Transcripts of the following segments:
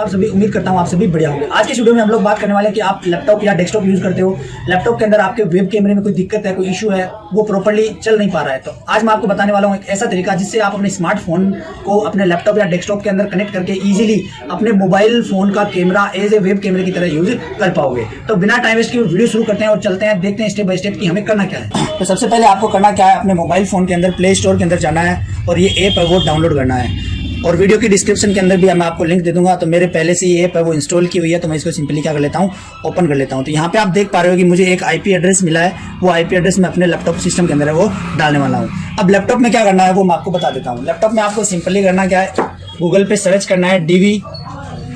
आप सभी उम्मीद करता हूँ आप सभी बढ़िया होंगे। आज के वीडियो में हम लोग बात करने वाले हैं कि आप लैपटॉप या डेस्कटॉप यूज़ करते हो। लैपटॉप के अंदर आपके वेब कैमरे में कोई दिक्कत है, कोई इशू है, वो प्रॉपरली चल नहीं पा रहा है। तो आज मैं आपको बताने वाला हूँ एक ऐसा तरीका जिससे आप अपने स्मार्टफ़ोन को अपने लैपटॉप या डेस्कटॉप के अंदर कनेक्ट करके इजिली अपने मोबाइल फ़ोन का कैमरा एज ए वेब कैमरे की तरह यूज़ कर पाओगे। तो बिना टाइम वेस्ट के वीडियो शुरू करते हैं और चलते हैं, देखते हैं स्टेप बाय स्टेप की हमें करना क्या है। तो सबसे पहले आपको करना क्या है, अपने मोबाइल फ़ोन के अंदर प्ले स्टोर के अंदर जाना है और ये ऐप है, वो डाउनलोड करना है। और वीडियो की डिस्क्रिप्शन के अंदर भी मैं आपको लिंक दे दूँगा तो मेरे पहले से ये ऐप है, वो इंस्टॉल की हुई है तो मैं इसको सिंपली क्या कर लेता हूँ ओपन कर लेता हूँ। तो यहाँ पे आप देख पा रहे हो कि मुझे एक आईपी एड्रेस मिला है, वो आईपी एड्रेस मैं अपने लैपटॉप सिस्टम के अंदर है, वो डालने वाला हूँ। अब लैपटॉप में क्या करना है, वो मैं आपको बता देता हूँ। लैपटॉप में आपको सिंपली करना क्या है गूगल पे सर्च करना है डी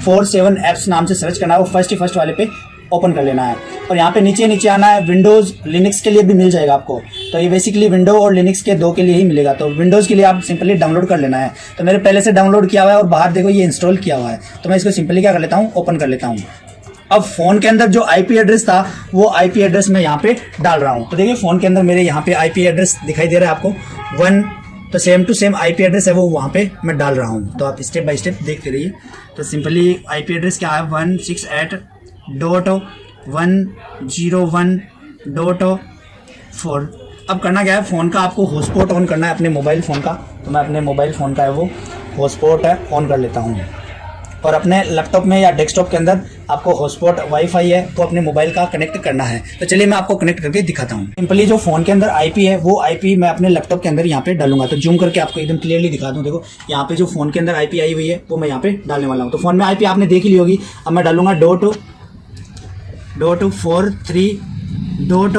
फोर सेवन एप्स नाम से सर्च करना है, वो फ़र्स्ट फ़र्स्ट वाले पे ओपन कर लेना है। और यहाँ पे नीचे नीचे आना है। विंडोज़ लिनक्स के लिए भी मिल जाएगा आपको। तो ये बेसिकली विंडो और लिनक्स के दो के लिए ही मिलेगा। तो विंडोज़ के लिए आप सिंपली डाउनलोड कर लेना है। तो मेरे पहले से डाउनलोड किया हुआ है और बाहर देखो ये इंस्टॉल किया हुआ है। तो मैं इसको सिंपली क्या कर लेता हूँ? ओपन कर लेता हूँ। अब फ़ोन के अंदर जो आईपी एड्रेस था, वो आईपी एड्रेस मैं यहाँ पे डाल रहा हूँ। तो देखिए फ़ोन के अंदर मेरे यहाँ पे आईपी एड्रेस दिखाई दे रहा है आपको। वन तो same to same IP address है वो वहाँ पे मैं डाल रहा हूँ। तो आप स्टेप बाय स्टेप देखते रहिए। तो सिंपली आईपी एड्रेस क्या है? One six eight dot one zero one dot four. अब करना क्या है? फ़ोन का आपको हॉटस्पॉट ऑन करना है अपने मोबाइल फ़ोन का। तो मैं अपने मोबाइल फ़ोन का है वो हॉटस्पॉट है ऑन कर लेता हूँ। और अपने लैपटॉप में या डेस्कटॉप के अंदर आपको हॉटस्पॉट वाईफाई है तो अपने मोबाइल का कनेक्ट करना है। तो चलिए मैं आपको कनेक्ट करके दिखाता हूँ। सिंपली जो फ़ोन के अंदर आईपी है, वो आईपी मैं अपने लैपटॉप के अंदर यहाँ पे डालूँगा। तो जूम करके आपको एकदम क्लियरली दिखा दूँ। देखो, यहाँ पे जो फ़ोन के अंदर आईपी आई हुई है, वो मैं यहाँ पे डालने वाला हूँ। तो फ़ोन में आईपी आपने देख ली होगी। अब मैं डालूँगा dot dot four three dot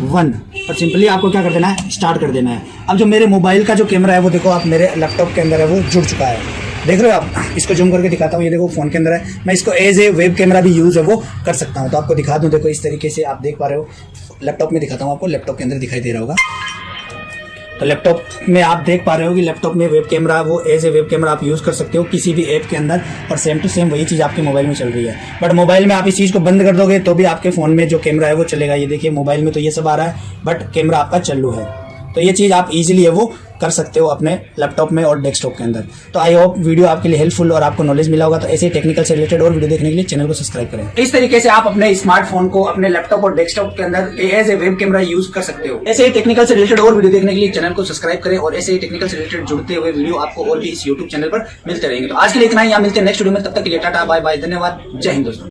one और सिंपली आपको क्या कर देना है? स्टार्ट कर देना है। अब जो मेरे मोबाइल का जो कैमरा है, वो देखो आप मेरे लैपटॉप के अंदर है, वो जुड़ चुका है। देख रहे हो आप? इसको जूम करके दिखाता हूँ। ये देखो फ़ोन के अंदर है। मैं इसको एज ए वेब कैमरा भी यूज़ है, वो कर सकता हूँ। तो आपको दिखा दूँ, देखो इस तरीके से आप देख पा रहे हो। लैपटॉप में दिखाता हूँ आपको। लैपटॉप के अंदर दिखाई दे रहा होगा। तो लैपटॉप में आप देख पा रहे हो कि लैपटॉप में वेब कैमरा वो एज ए वेब कैमरा आप यूज़ कर सकते हो किसी भी ऐप के अंदर और सेम टू सेम वही चीज़ आपके मोबाइल में चल रही है। बट मोबाइल में आप इस चीज़ को बंद कर दोगे तो भी आपके फ़ोन में जो कैमरा है वो चलेगा। ये देखिए मोबाइल में तो ये सब आ रहा है बट कैमरा आपका चालू है। तो ये चीज़ आप इजीली है वो कर सकते हो अपने लैपटॉप में और डेस्कटॉप के अंदर। तो आई होप वीडियो आपके लिए हेल्पफुल और आपको नॉलेज मिला होगा तो ऐसे टेक्निकल से रिलेटेड और वीडियो देखने के लिए चैनल को सब्सक्राइब करें। इस तरीके से आप अपने स्मार्टफ़ोन को, अपने लैपटॉप और डेस्कटॉप के अंदर as a web camera use कर सकते हो। ऐसे ही टेक्निकल से रिलेटेड और वीडियो देखने के लिए चैनल को सब्सक्राइब करें और ऐसे ही टेक्निकल से रिलेटेड जुड़ते हुए वीडियो आपको और भी इस यूट्यूब चैनल पर मिलते रहेंगे। तो आज के लिए इतना ही मिलते हैं नेक्स्ट वीडियो में, तब तक के लिए टाटा बाय बाय धन्यवाद, जय हिंद दोस्तों।